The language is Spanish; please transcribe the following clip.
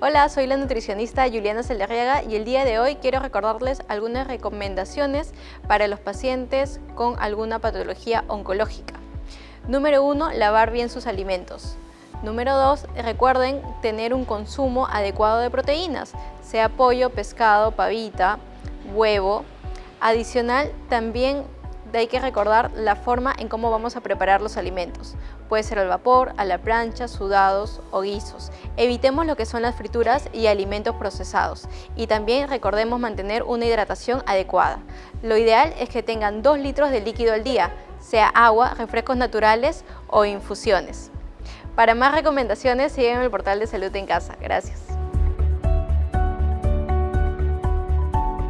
Hola, soy la nutricionista Juliana Celerriaga y el día de hoy quiero recordarles algunas recomendaciones para los pacientes con alguna patología oncológica. Número 1. Lavar bien sus alimentos. Número 2. Recuerden tener un consumo adecuado de proteínas, sea pollo, pescado, pavita, huevo. Adicional, también hay que recordar la forma en cómo vamos a preparar los alimentos. Puede ser al vapor, a la plancha, sudados o guisos. Evitemos lo que son las frituras y alimentos procesados. Y también recordemos mantener una hidratación adecuada. Lo ideal es que tengan 2 litros de líquido al día, sea agua, refrescos naturales o infusiones. Para más recomendaciones, sígueme el portal de Salud en Casa. Gracias.